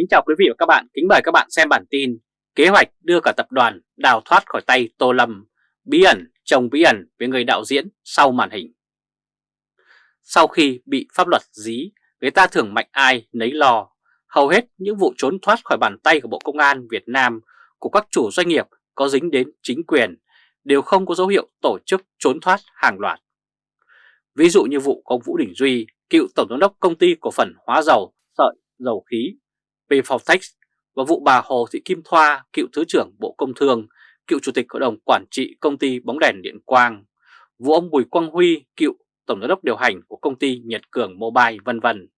Kính chào quý vị và các bạn, kính mời các bạn xem bản tin Kế hoạch đưa cả tập đoàn đào thoát khỏi tay Tô Lâm, bí ẩn chồng bí ẩn với người đạo diễn sau màn hình. Sau khi bị pháp luật dí, người ta thường mạnh ai nấy lo. Hầu hết những vụ trốn thoát khỏi bàn tay của Bộ Công an Việt Nam của các chủ doanh nghiệp có dính đến chính quyền đều không có dấu hiệu tổ chức trốn thoát hàng loạt. Ví dụ như vụ ông Vũ Đình Duy, cựu tổng giám đốc công ty cổ phần hóa dầu, sợi, dầu khí. Pfaltex và vụ bà Hồ Thị Kim Thoa, cựu Thứ trưởng Bộ Công Thương, cựu Chủ tịch Hội đồng Quản trị Công ty Bóng đèn Điện Quang, vụ ông Bùi Quang Huy, cựu Tổng giám đốc điều hành của công ty Nhật Cường Mobile vân vân.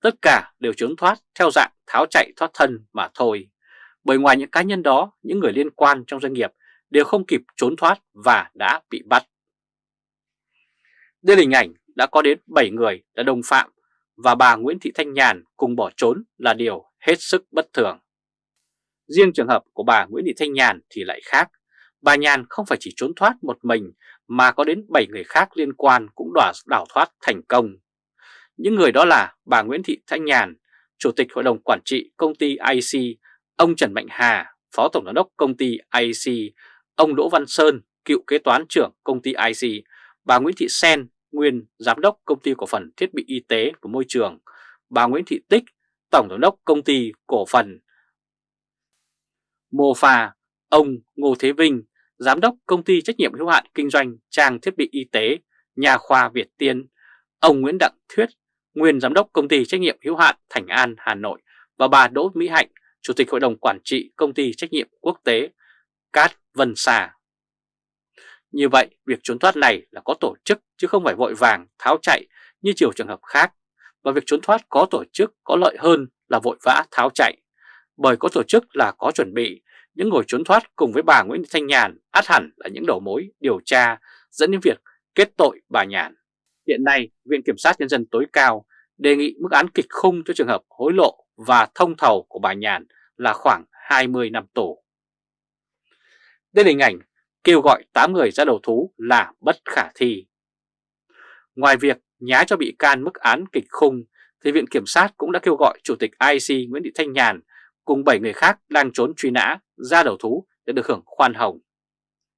Tất cả đều trốn thoát theo dạng tháo chạy thoát thân mà thôi. Bởi ngoài những cá nhân đó, những người liên quan trong doanh nghiệp đều không kịp trốn thoát và đã bị bắt. Đây là hình ảnh đã có đến 7 người đã đồng phạm và bà Nguyễn Thị Thanh Nhàn cùng bỏ trốn là điều hết sức bất thường. Riêng trường hợp của bà Nguyễn Thị Thanh Nhàn thì lại khác. Bà Nhàn không phải chỉ trốn thoát một mình mà có đến 7 người khác liên quan cũng đòa đảo thoát thành công. Những người đó là bà Nguyễn Thị Thanh Nhàn, Chủ tịch Hội đồng Quản trị công ty IC, ông Trần Mạnh Hà, Phó Tổng giám đốc công ty IC, ông Đỗ Văn Sơn, cựu kế toán trưởng công ty IC, bà Nguyễn Thị Sen, nguyên Giám đốc Công ty Cổ phần Thiết bị Y tế và Môi trường, bà Nguyễn Thị Tích, Tổng Giám đốc Công ty Cổ phần. Mô Pha, ông Ngô Thế Vinh, Giám đốc Công ty Trách nhiệm hữu hạn Kinh doanh Trang Thiết bị Y tế, Nhà khoa Việt Tiên, ông Nguyễn Đặng Thuyết, nguyên Giám đốc Công ty Trách nhiệm hữu hạn Thành An Hà Nội. Và bà Đỗ Mỹ Hạnh, Chủ tịch Hội đồng Quản trị Công ty Trách nhiệm Quốc tế Cát Vân xà. Như vậy, việc trốn thoát này là có tổ chức chứ không phải vội vàng tháo chạy như chiều trường hợp khác. Và việc trốn thoát có tổ chức có lợi hơn là vội vã tháo chạy. Bởi có tổ chức là có chuẩn bị, những người trốn thoát cùng với bà Nguyễn Thanh Nhàn át hẳn là những đầu mối điều tra dẫn đến việc kết tội bà Nhàn. Hiện nay, Viện Kiểm sát Nhân dân tối cao đề nghị mức án kịch khung cho trường hợp hối lộ và thông thầu của bà Nhàn là khoảng 20 năm tù. Đây là hình ảnh kêu gọi 8 người ra đầu thú là bất khả thi. Ngoài việc nhá cho bị can mức án kịch khung, thì Viện Kiểm sát cũng đã kêu gọi Chủ tịch IC Nguyễn Thị Thanh Nhàn cùng 7 người khác đang trốn truy nã ra đầu thú để được hưởng khoan hồng.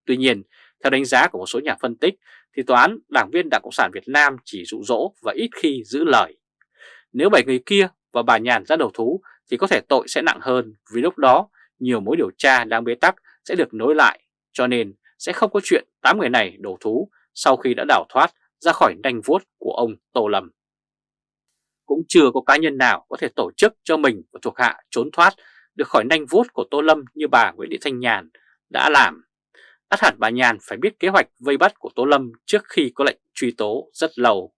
Tuy nhiên, theo đánh giá của một số nhà phân tích, thì tòa án đảng viên Đảng Cộng sản Việt Nam chỉ dụ dỗ và ít khi giữ lời. Nếu 7 người kia và bà Nhàn ra đầu thú thì có thể tội sẽ nặng hơn vì lúc đó nhiều mối điều tra đang bế tắc sẽ được nối lại cho nên sẽ không có chuyện 8 người này đầu thú sau khi đã đào thoát ra khỏi nanh vuốt của ông Tô Lâm. Cũng chưa có cá nhân nào có thể tổ chức cho mình và thuộc hạ trốn thoát được khỏi nanh vuốt của Tô Lâm như bà Nguyễn Thị Thanh Nhàn đã làm. Át hẳn bà Nhàn phải biết kế hoạch vây bắt của Tô Lâm trước khi có lệnh truy tố rất lâu.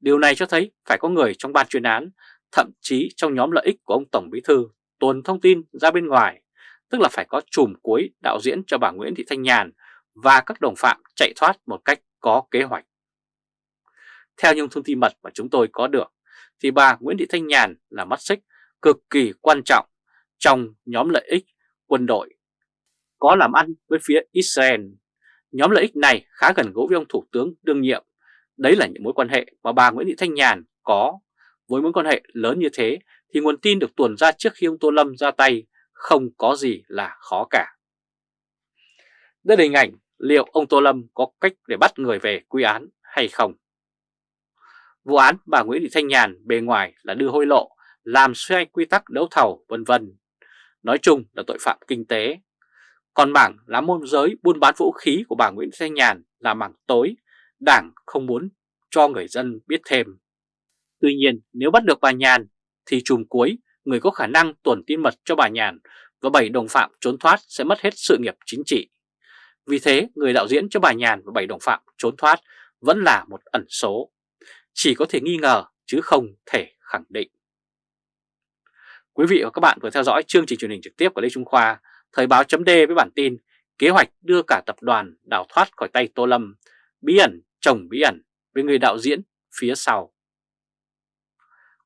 Điều này cho thấy phải có người trong ban chuyên án, thậm chí trong nhóm lợi ích của ông Tổng Bí Thư tuần thông tin ra bên ngoài tức là phải có chùm cuối đạo diễn cho bà Nguyễn Thị Thanh Nhàn và các đồng phạm chạy thoát một cách có kế hoạch. Theo những thông tin mật mà chúng tôi có được, thì bà Nguyễn Thị Thanh Nhàn là mắt xích cực kỳ quan trọng trong nhóm lợi ích quân đội có làm ăn với phía Israel. Nhóm lợi ích này khá gần gũi với ông Thủ tướng đương nhiệm. Đấy là những mối quan hệ mà bà Nguyễn Thị Thanh Nhàn có. Với mối quan hệ lớn như thế thì nguồn tin được tuồn ra trước khi ông Tô Lâm ra tay không có gì là khó cả. Đây là hình ảnh liệu ông Tô Lâm có cách để bắt người về quy án hay không. Vụ án bà Nguyễn Thị Thanh Nhàn bề ngoài là đưa hối lộ, làm xoay quy tắc đấu thầu vân vân. Nói chung là tội phạm kinh tế. Còn mảng là môn giới buôn bán vũ khí của bà Nguyễn Thị Thanh Nhàn là mảng tối, đảng không muốn cho người dân biết thêm. Tuy nhiên nếu bắt được bà Nhàn thì chùm cuối người có khả năng tuần tin mật cho bà Nhàn và 7 đồng phạm trốn thoát sẽ mất hết sự nghiệp chính trị. Vì thế, người đạo diễn cho bà Nhàn và 7 đồng phạm trốn thoát vẫn là một ẩn số. Chỉ có thể nghi ngờ chứ không thể khẳng định. Quý vị và các bạn vừa theo dõi chương trình truyền hình trực tiếp của Lê Trung Khoa, Thời báo chấm với bản tin Kế hoạch đưa cả tập đoàn đào thoát khỏi tay Tô Lâm, bí ẩn chồng bí ẩn với người đạo diễn phía sau.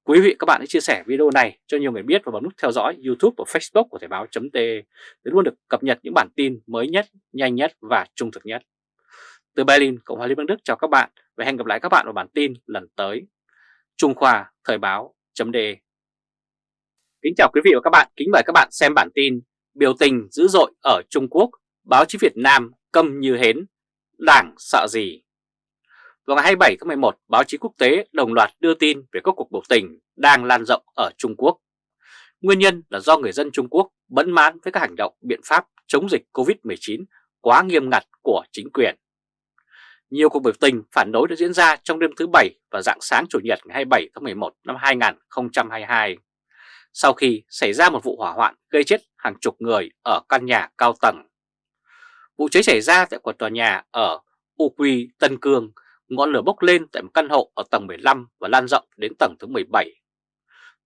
Quý vị các bạn hãy chia sẻ video này cho nhiều người biết và bấm nút theo dõi YouTube và Facebook của Thời báo .t để luôn được cập nhật những bản tin mới nhất, nhanh nhất và trung thực nhất. Từ Berlin, Cộng hòa Liên bang Đức chào các bạn và hẹn gặp lại các bạn vào bản tin lần tới. Trung Khoa Thời báo .d Kính chào quý vị và các bạn, kính mời các bạn xem bản tin Biểu tình dữ dội ở Trung Quốc, báo chí Việt Nam câm như hến, đảng sợ gì? Vào ngày 27 tháng 11, báo chí quốc tế đồng loạt đưa tin về các cuộc biểu tình đang lan rộng ở Trung Quốc. Nguyên nhân là do người dân Trung Quốc bấn mãn với các hành động biện pháp chống dịch COVID-19 quá nghiêm ngặt của chính quyền. Nhiều cuộc biểu tình phản đối đã diễn ra trong đêm thứ Bảy và dạng sáng Chủ nhật ngày 27 tháng 11 năm 2022 sau khi xảy ra một vụ hỏa hoạn gây chết hàng chục người ở căn nhà cao tầng. Vụ cháy xảy ra tại một tòa nhà ở U Quy, Tân Cương, ngọn lửa bốc lên tại một căn hộ ở tầng 15 và lan rộng đến tầng thứ 17.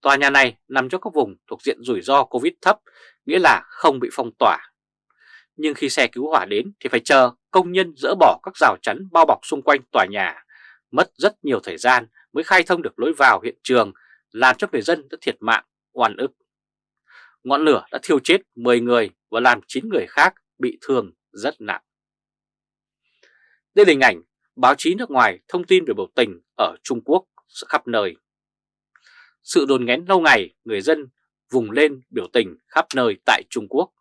Tòa nhà này nằm trong các vùng thuộc diện rủi ro Covid thấp, nghĩa là không bị phong tỏa. Nhưng khi xe cứu hỏa đến thì phải chờ công nhân dỡ bỏ các rào chắn bao bọc xung quanh tòa nhà, mất rất nhiều thời gian mới khai thông được lối vào hiện trường, làm cho người dân đã thiệt mạng oan ức. Ngọn lửa đã thiêu chết 10 người và làm 9 người khác bị thương rất nặng. Đây là hình ảnh báo chí nước ngoài thông tin về biểu tình ở Trung Quốc khắp nơi. Sự đồn nghén lâu ngày, người dân vùng lên biểu tình khắp nơi tại Trung Quốc.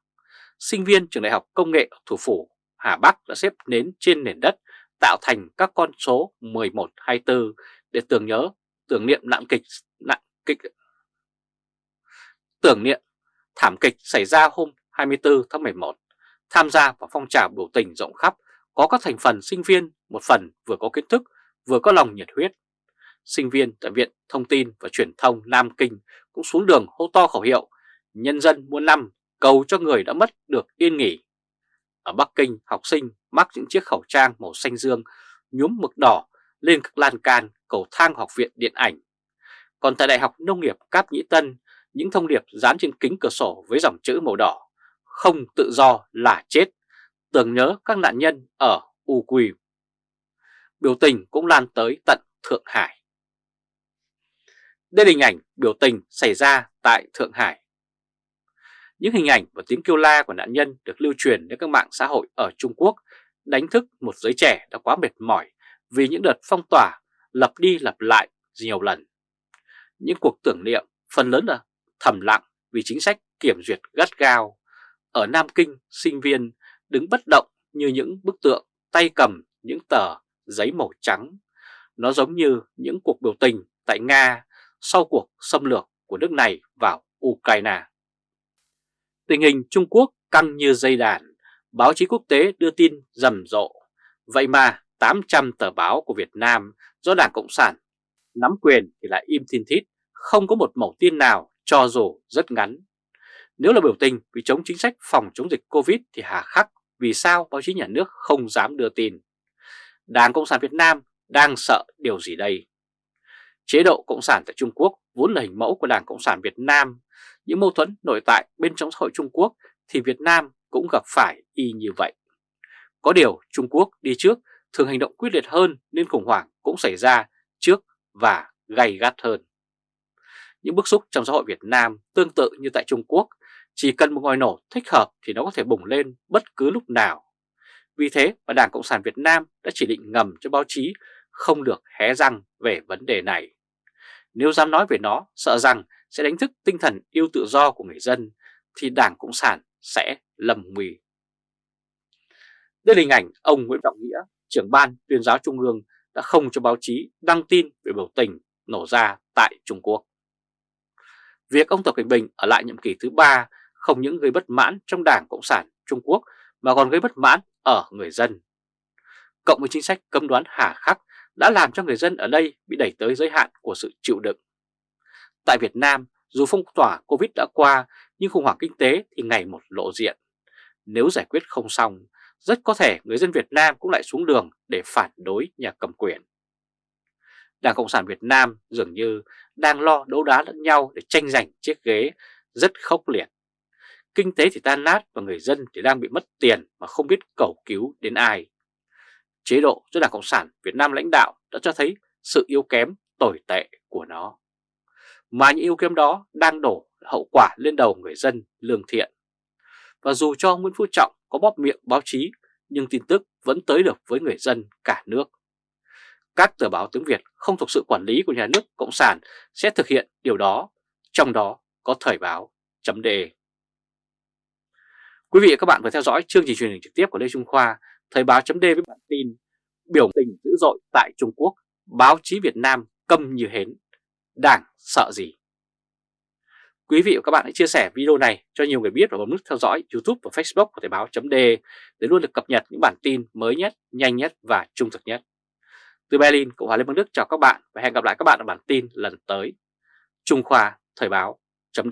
Sinh viên trường đại học công nghệ thủ phủ Hà Bắc đã xếp nến trên nền đất tạo thành các con số 11, 24 để tưởng nhớ, tưởng niệm nạn kịch, nạn kịch tưởng niệm thảm kịch xảy ra hôm 24 tháng 11, tham gia vào phong trào biểu tình rộng khắp, có các thành phần sinh viên, một phần vừa có kiến thức, vừa có lòng nhiệt huyết. Sinh viên tại Viện Thông tin và Truyền thông Nam Kinh cũng xuống đường hô to khẩu hiệu Nhân dân muôn năm cầu cho người đã mất được yên nghỉ. Ở Bắc Kinh, học sinh mắc những chiếc khẩu trang màu xanh dương nhuốm mực đỏ lên các lan can cầu thang học viện điện ảnh. Còn tại Đại học Nông nghiệp Cáp Nhĩ Tân, những thông điệp dán trên kính cửa sổ với dòng chữ màu đỏ, không tự do là chết, tưởng nhớ các nạn nhân ở U Quỳ. Biểu tình cũng lan tới tận Thượng Hải. Đây là hình ảnh biểu tình xảy ra tại Thượng Hải. Những hình ảnh và tiếng kêu la của nạn nhân được lưu truyền đến các mạng xã hội ở Trung Quốc đánh thức một giới trẻ đã quá mệt mỏi vì những đợt phong tỏa lặp đi lặp lại nhiều lần. Những cuộc tưởng niệm phần lớn là thầm lặng vì chính sách kiểm duyệt gắt gao. Ở Nam Kinh, sinh viên đứng bất động như những bức tượng tay cầm những tờ giấy màu trắng. Nó giống như những cuộc biểu tình tại Nga sau cuộc xâm lược của nước này vào Ukraine. Tình hình Trung Quốc căng như dây đàn, báo chí quốc tế đưa tin rầm rộ. Vậy mà 800 tờ báo của Việt Nam do Đảng Cộng sản nắm quyền thì lại im thiên thít, không có một mẫu tin nào cho dù rất ngắn. Nếu là biểu tình vì chống chính sách phòng chống dịch Covid thì hà khắc vì sao báo chí nhà nước không dám đưa tin. Đảng Cộng sản Việt Nam đang sợ điều gì đây? Chế độ Cộng sản tại Trung Quốc vốn là hình mẫu của Đảng Cộng sản Việt Nam. Những mâu thuẫn nội tại bên trong xã hội Trung Quốc thì Việt Nam cũng gặp phải y như vậy. Có điều Trung Quốc đi trước thường hành động quyết liệt hơn nên khủng hoảng cũng xảy ra trước và gay gắt hơn. Những bức xúc trong xã hội Việt Nam tương tự như tại Trung Quốc, chỉ cần một ngòi nổ thích hợp thì nó có thể bùng lên bất cứ lúc nào. Vì thế mà Đảng Cộng sản Việt Nam đã chỉ định ngầm cho báo chí không được hé răng về vấn đề này. Nếu dám nói về nó, sợ rằng sẽ đánh thức tinh thần yêu tự do của người dân, thì Đảng Cộng sản sẽ lầm nguy. Đây là hình ảnh ông Nguyễn Trọng Nghĩa, trưởng ban tuyên giáo Trung ương đã không cho báo chí đăng tin về biểu tình nổ ra tại Trung Quốc. Việc ông Tập Cảnh Bình ở lại nhiệm kỳ thứ ba không những gây bất mãn trong Đảng Cộng sản Trung Quốc mà còn gây bất mãn ở người dân. Cộng với chính sách cấm đoán hà khắc đã làm cho người dân ở đây bị đẩy tới giới hạn của sự chịu đựng. Tại Việt Nam, dù phong tỏa Covid đã qua nhưng khủng hoảng kinh tế thì ngày một lộ diện. Nếu giải quyết không xong, rất có thể người dân Việt Nam cũng lại xuống đường để phản đối nhà cầm quyền. Đảng Cộng sản Việt Nam dường như đang lo đấu đá lẫn nhau để tranh giành chiếc ghế rất khốc liệt. Kinh tế thì tan nát và người dân thì đang bị mất tiền mà không biết cầu cứu đến ai. Chế độ do Đảng Cộng sản Việt Nam lãnh đạo đã cho thấy sự yếu kém tồi tệ của nó. Mà những yêu kiếm đó đang đổ hậu quả lên đầu người dân lương thiện. Và dù cho Nguyễn Phú Trọng có bóp miệng báo chí nhưng tin tức vẫn tới được với người dân cả nước các tờ báo tiếng Việt không thuộc sự quản lý của nhà nước Cộng sản sẽ thực hiện điều đó, trong đó có thời báo chấm đề. Quý vị và các bạn vừa theo dõi chương trình truyền hình trực tiếp của Lê Trung Khoa, Thời báo chấm với bản tin Biểu tình dữ dội tại Trung Quốc, báo chí Việt Nam câm như hến, đảng sợ gì? Quý vị và các bạn hãy chia sẻ video này cho nhiều người biết và bấm nút theo dõi YouTube và Facebook của Thời báo chấm để luôn được cập nhật những bản tin mới nhất, nhanh nhất và trung thực nhất. Từ Berlin, Cộng hòa Liên bang Đức chào các bạn và hẹn gặp lại các bạn ở bản tin lần tới. Trung Khoa Thời báo chấm